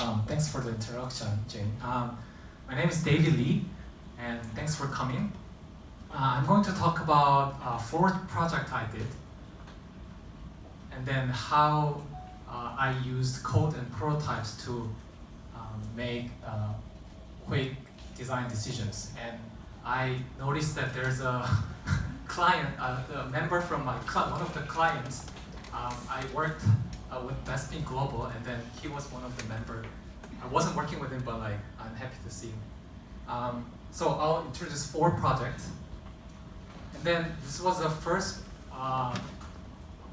Um, thanks for the introduction, Jane. Um, my name is David Lee, and thanks for coming. Uh, I'm going to talk about a fourth project I did, and then how uh, I used code and prototypes to um, make uh, quick design decisions. And I noticed that there's a client, uh, a member from my club, one of the clients. Um, I worked uh, with Bespin Global, and then he was one of the members. I wasn't working with him, but like I'm happy to see him. Um, so I'll introduce four projects, and then this was the first uh,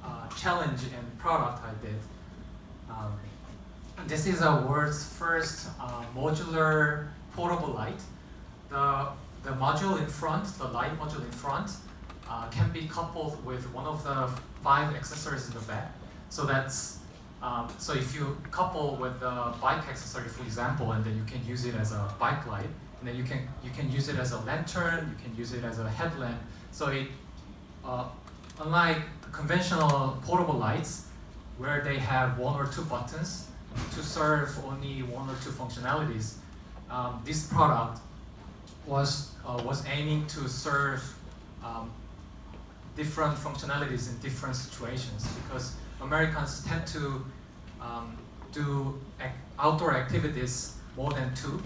uh, challenge and product I did. Um, this is a world's first uh, modular portable light. The the module in front, the light module in front, uh, can be coupled with one of the five accessories in the back. So that's um, so if you couple with the bike accessory, for example, and then you can use it as a bike light, and then you can you can use it as a lantern, you can use it as a headlamp. So it, uh, unlike conventional portable lights, where they have one or two buttons to serve only one or two functionalities, um, this product was uh, was aiming to serve um, different functionalities in different situations because Americans tend to um, do ac outdoor activities more than two.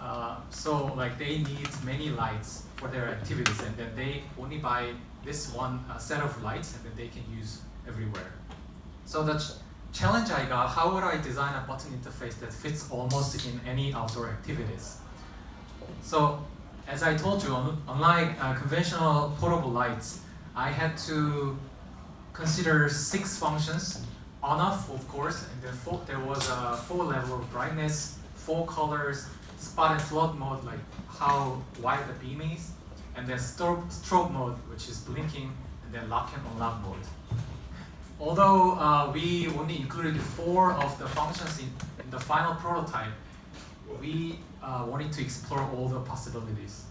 Uh, so like they need many lights for their activities and then they only buy this one uh, set of lights and then they can use everywhere. So the ch challenge I got, how would I design a button interface that fits almost in any outdoor activities? So as I told you, unlike uh, conventional portable lights, I had to consider six functions. On off, of course, and then four, there was a four level of brightness, four colors, spot and flood mode, like how wide the beam is, and then strobe, strobe mode, which is blinking, and then lock and unlock mode. Although uh, we only included four of the functions in, in the final prototype, we uh, wanted to explore all the possibilities.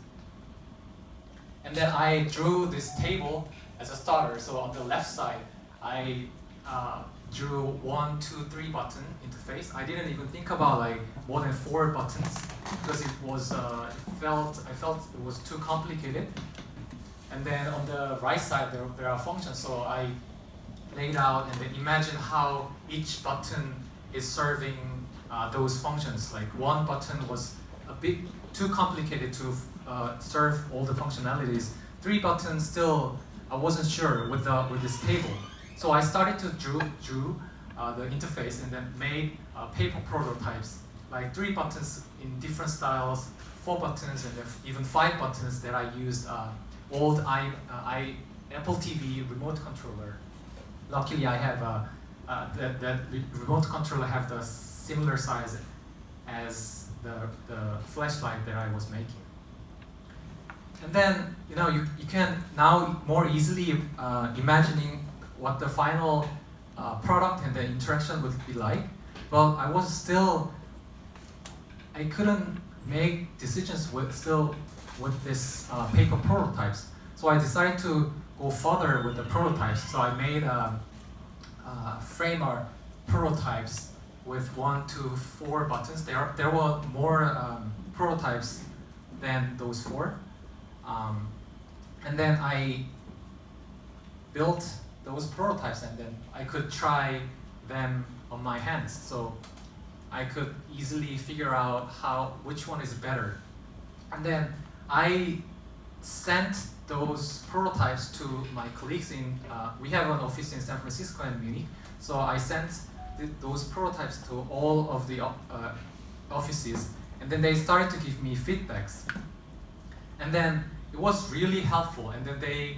And then I drew this table as a starter. So on the left side, I uh, drew one, two, three button interface. I didn't even think about like more than four buttons because it was uh, it felt I felt it was too complicated. And then on the right side, there, there are functions. So I laid out and then imagine how each button is serving uh, those functions. Like one button was a bit too complicated to uh, serve all the functionalities. Three buttons still, I wasn't sure with, the, with this table. So I started to drew, drew uh, the interface and then made uh, paper prototypes, like three buttons in different styles, four buttons, and even five buttons that I used uh, old I, uh, I, Apple TV remote controller. Luckily, I have a, uh, that, that remote controller have the similar size as the, the flashlight that I was making. And then, you know, you, you can now more easily uh, imagining what the final uh, product and the interaction would be like. Well, I was still, I couldn't make decisions with still with this uh, paper prototypes. So I decided to go further with the prototypes. So I made a, a framer prototypes with one to four buttons. There, there were more um, prototypes than those four. Um, and then I built those prototypes and then I could try them on my hands. So I could easily figure out how which one is better. And then I sent those prototypes to my colleagues in, uh, we have an office in San Francisco and Munich. So I sent th those prototypes to all of the uh, offices and then they started to give me feedbacks. And then it was really helpful. And then they,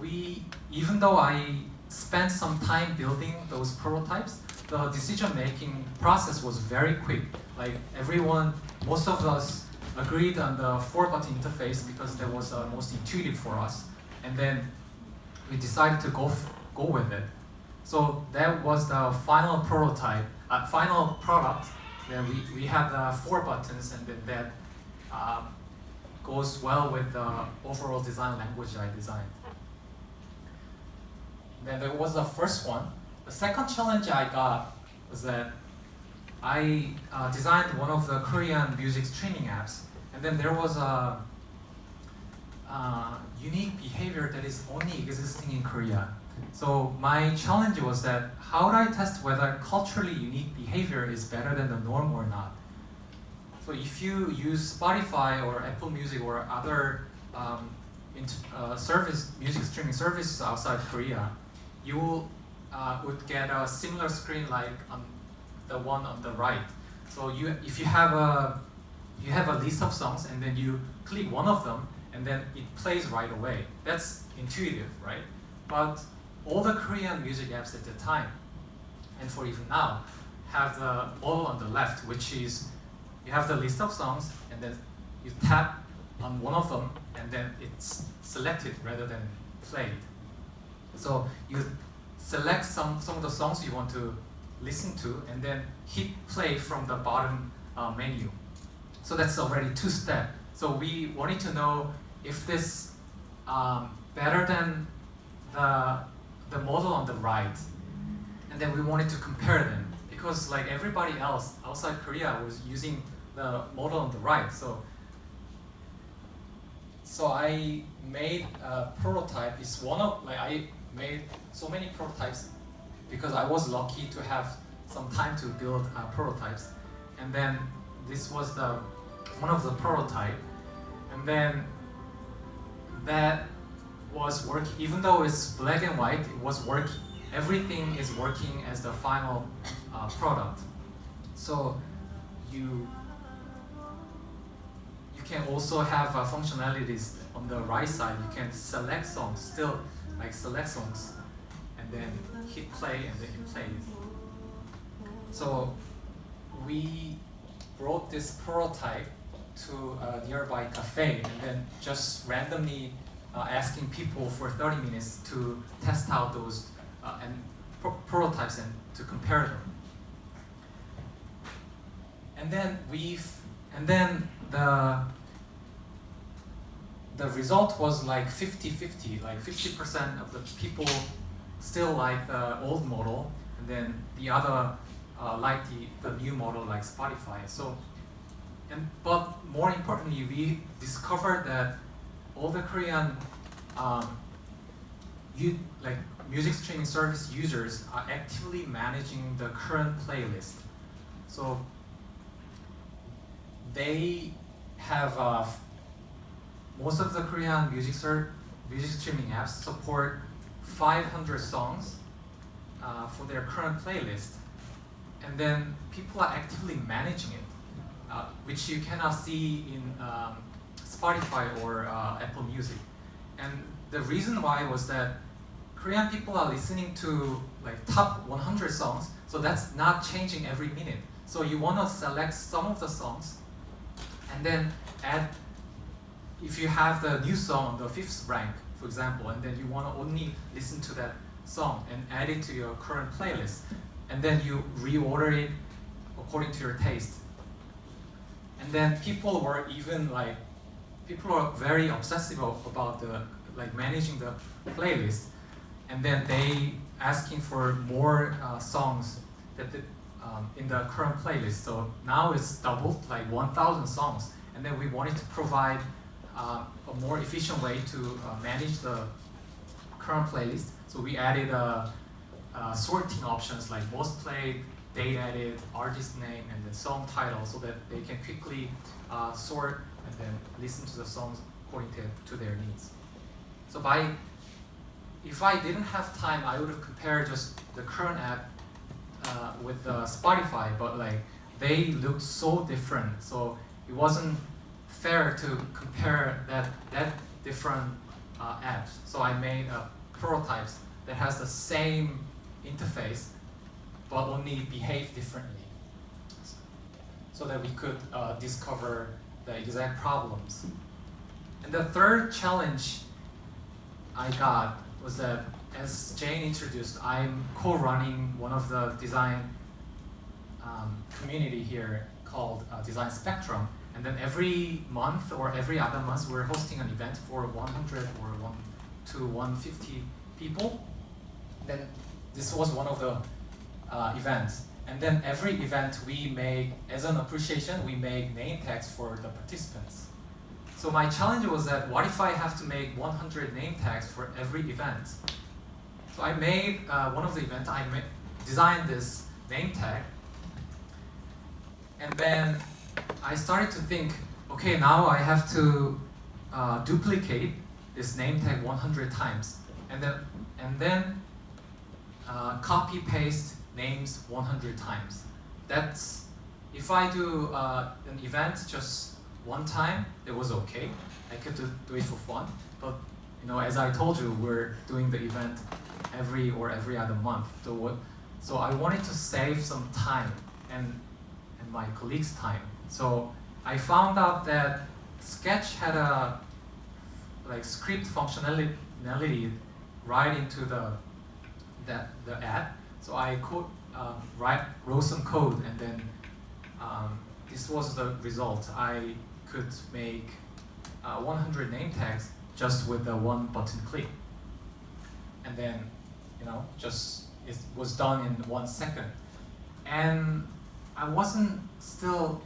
we, even though I spent some time building those prototypes, the decision-making process was very quick. Like everyone, most of us agreed on the four-button interface because that was uh, most intuitive for us. And then we decided to go, go with it. So that was the final prototype, uh, final product. Then we, we had the four buttons and then that uh, goes well with the overall design language I designed. Then there was the first one. The second challenge I got was that I uh, designed one of the Korean music streaming apps, and then there was a uh, unique behavior that is only existing in Korea. So my challenge was that how would I test whether culturally unique behavior is better than the norm or not? So if you use Spotify or Apple Music or other um, uh, service music streaming services outside Korea, you uh, would get a similar screen like on the one on the right. So you, if you have a you have a list of songs and then you click one of them and then it plays right away. That's intuitive, right? But all the Korean music apps at the time, and for even now, have the model on the left, which is you have the list of songs and then you tap on one of them and then it's selected rather than played. So you select some, some of the songs you want to listen to and then hit play from the bottom uh, menu. So that's already two step. So we wanted to know if this um, better than the, the model on the right. And then we wanted to compare them because like everybody else outside Korea was using the model on the right. So so I made a prototype. It's one of like I made so many prototypes because I was lucky to have some time to build uh, prototypes. And then this was the one of the prototype. And then that was working, even though it's black and white, it was working. Everything is working as the final uh, product. So you you can also have uh, functionalities on the right side. You can select songs, still like select songs, and then hit play, and then it plays. So we brought this prototype to a nearby cafe and then just randomly uh, asking people for 30 minutes to test out those uh, and pro prototypes and to compare them. And then we've and then the the result was like 50-50, like 50% of the people still like the old model, and then the other uh, like the, the new model like Spotify. So and, but more importantly, we discovered that all the Korean um, you, like music streaming service users are actively managing the current playlist. So they have uh, most of the Korean music, music streaming apps support 500 songs uh, for their current playlist. And then people are actively managing it. Uh, which you cannot see in um, Spotify or uh, Apple Music. And the reason why was that Korean people are listening to like top 100 songs, so that's not changing every minute. So you want to select some of the songs and then add, if you have the new song on the fifth rank, for example, and then you want to only listen to that song and add it to your current playlist, and then you reorder it according to your taste. And then people were even like, people are very obsessive about the like managing the playlist. And then they asking for more uh, songs that the, um, in the current playlist. So now it's doubled, like 1,000 songs. And then we wanted to provide uh, a more efficient way to uh, manage the current playlist. So we added uh, uh, sorting options like most played, date edit, artist name, and the song title so that they can quickly uh, sort and then listen to the songs according to, to their needs. So by, if I didn't have time, I would have compared just the current app uh, with uh, Spotify, but like they looked so different. So it wasn't fair to compare that, that different uh, apps. So I made a prototypes that has the same interface but only behave differently so that we could uh, discover the exact problems. And the third challenge I got was that as Jane introduced, I'm co-running one of the design um, community here called uh, Design Spectrum. And then every month or every other month, we're hosting an event for 100 or 1 to 150 people. Then this was one of the uh, events. And then every event we make, as an appreciation, we make name tags for the participants. So my challenge was that what if I have to make 100 name tags for every event? So I made uh, one of the events, I made, designed this name tag. And then I started to think, okay, now I have to uh, duplicate this name tag 100 times. And then, and then uh, copy paste names 100 times. That's, if I do uh, an event just one time, it was okay. I could do, do it for fun. But you know, as I told you, we're doing the event every or every other month. So so I wanted to save some time and, and my colleagues' time. So I found out that Sketch had a like script functionality right into the that the app. So I could um, write wrote some code and then um, this was the result. I could make uh, 100 name tags just with the one button click. And then, you know, just it was done in one second. And I wasn't still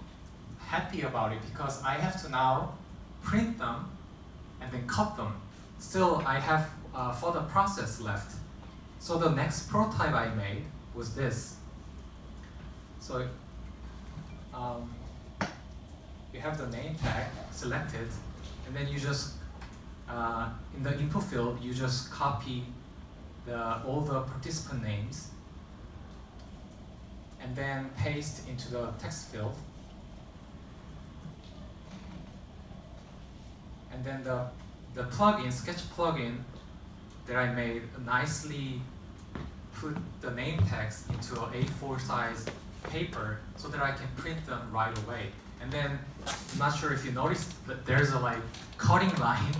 happy about it because I have to now print them and then cut them. Still, I have uh, further process left. So the next prototype I made was this. So um, you have the name tag selected, and then you just, uh, in the input field, you just copy the, all the participant names, and then paste into the text field. And then the, the plugin, Sketch plugin that I made nicely put the name tags into an A4 size paper so that I can print them right away. And then, I'm not sure if you noticed that there's a like cutting line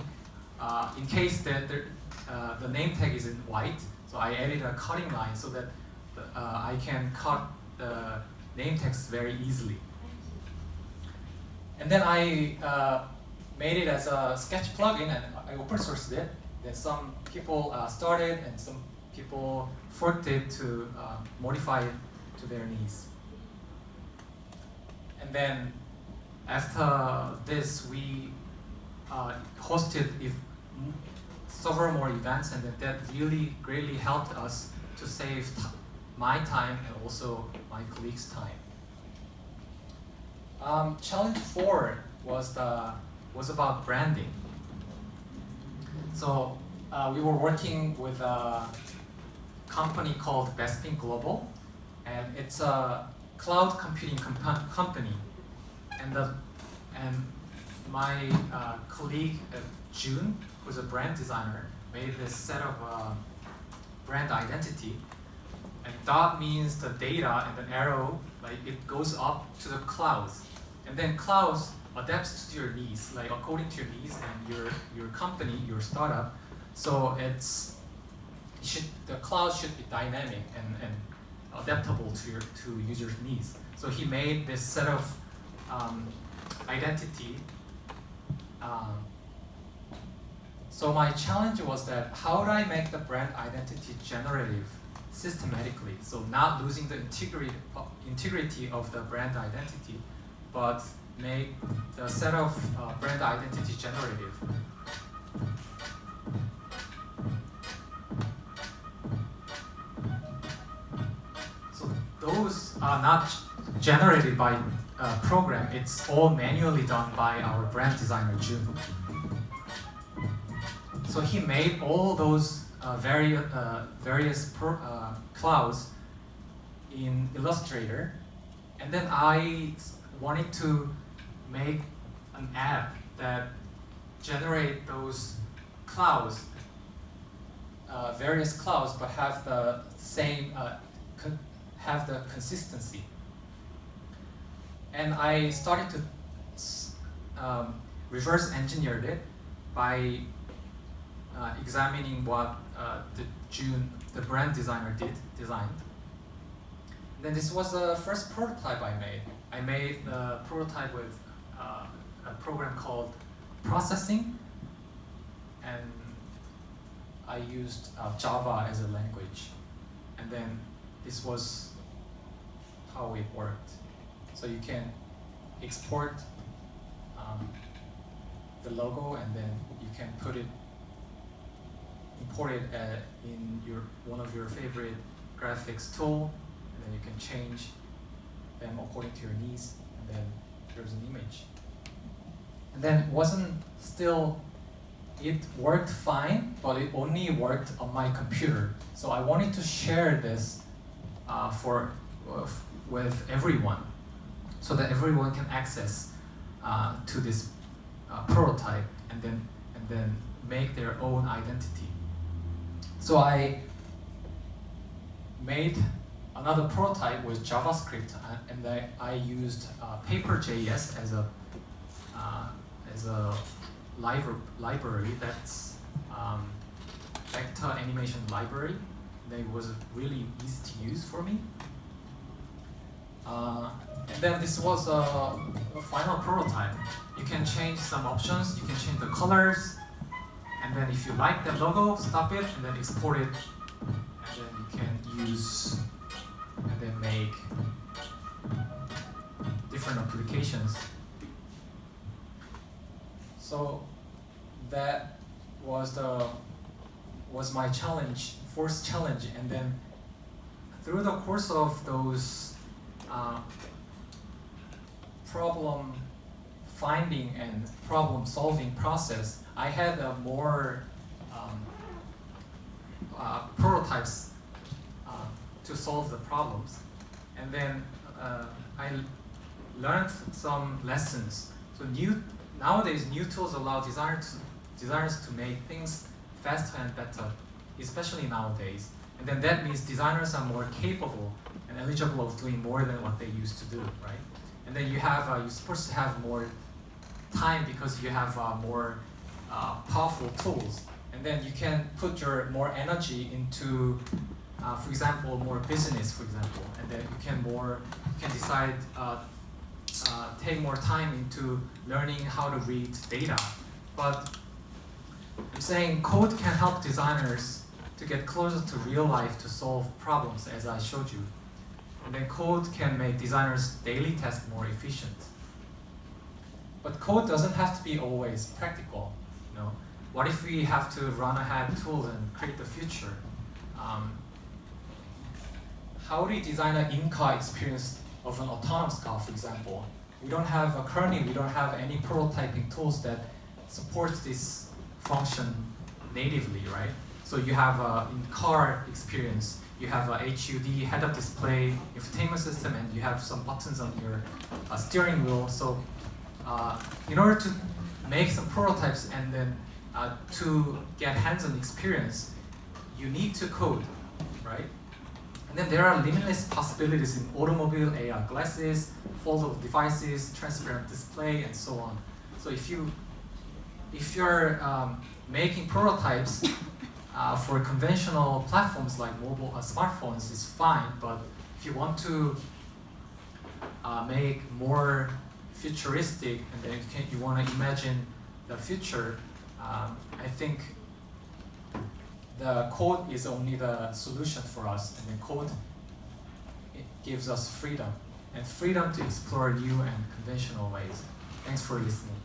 uh, in case that there, uh, the name tag is in white. So I added a cutting line so that uh, I can cut the name text very easily. And then I uh, made it as a sketch plugin and I open sourced it. Then some people uh, started and some people forked it to uh, modify it to their needs. And then after this, we hosted if several more events, and that really greatly helped us to save my time and also my colleagues' time. Um, challenge four was the was about branding. So uh, we were working with a company called Bespin Global, and it's a cloud computing comp company. And the and my uh, colleague uh, June, who's a brand designer, made this set of uh, brand identity. And dot means the data, and the arrow, like it goes up to the clouds. And then clouds adapts to your needs, like according to your needs and your, your company, your startup. So it's should, the cloud should be dynamic and, and adaptable to your to users' needs. So he made this set of um, identity. Um, so my challenge was that how do I make the brand identity generative systematically? So not losing the integrity integrity of the brand identity, but make the set of uh, brand identity generative. So those are not generated by a program, it's all manually done by our brand designer, June. So he made all those uh, vari uh, various uh, clouds in Illustrator, and then I wanted to make an app that generate those clouds, uh, various clouds, but have the same, uh, have the consistency. And I started to um, reverse engineered it by uh, examining what uh, the June, the brand designer did, designed. Then this was the first prototype I made. I made the prototype with uh, a program called processing, and I used uh, Java as a language. And then this was how it worked. So you can export um, the logo and then you can put it, import it uh, in your one of your favorite graphics tool, and then you can change them according to your needs, and then there's an image. And then wasn't still, it worked fine, but it only worked on my computer. So I wanted to share this uh, for uh, with everyone, so that everyone can access uh, to this uh, prototype and then and then make their own identity. So I made another prototype with JavaScript, uh, and I, I used uh, Paper.js as a uh, as a libra library that's um, vector animation library. That was really easy to use for me. Uh, and then this was a, a, final prototype. You can change some options, you can change the colors, and then if you like the logo, stop it, and then export it, and then you can use, and then make different applications. So that was the was my challenge, first challenge, and then through the course of those uh, problem finding and problem solving process, I had a more um, uh, prototypes uh, to solve the problems. And then uh, I learned some lessons. So new nowadays, new tools allow designers designers to make things faster and better, especially nowadays. And then that means designers are more capable and eligible of doing more than what they used to do, right? And then you have, uh, you're supposed to have more time because you have uh, more uh, powerful tools. And then you can put your more energy into, uh, for example, more business, for example. And then you can more, you can decide, uh, uh, take more time into learning how to read data. But I'm saying code can help designers to get closer to real life to solve problems as I showed you. And then code can make designers' daily tasks more efficient. But code doesn't have to be always practical. Know, what if we have to run ahead tools and create the future? Um, how do you design an in-car experience of an autonomous car, for example? We don't have, a, currently we don't have any prototyping tools that support this function natively, right? So you have a in-car experience, you have a HUD head-up display infotainment system, and you have some buttons on your uh, steering wheel. So uh, in order to make some prototypes and then uh, to get hands-on experience, you need to code, right? And then there are limitless possibilities in automobile AR glasses, foldable devices, transparent display, and so on. So if you if you're um, making prototypes uh, for conventional platforms like mobile uh, smartphones, it's fine. But if you want to uh, make more futuristic and then you, you want to imagine the future, um, I think the code is only the solution for us, and the code it gives us freedom and freedom to explore new and conventional ways. Thanks for listening.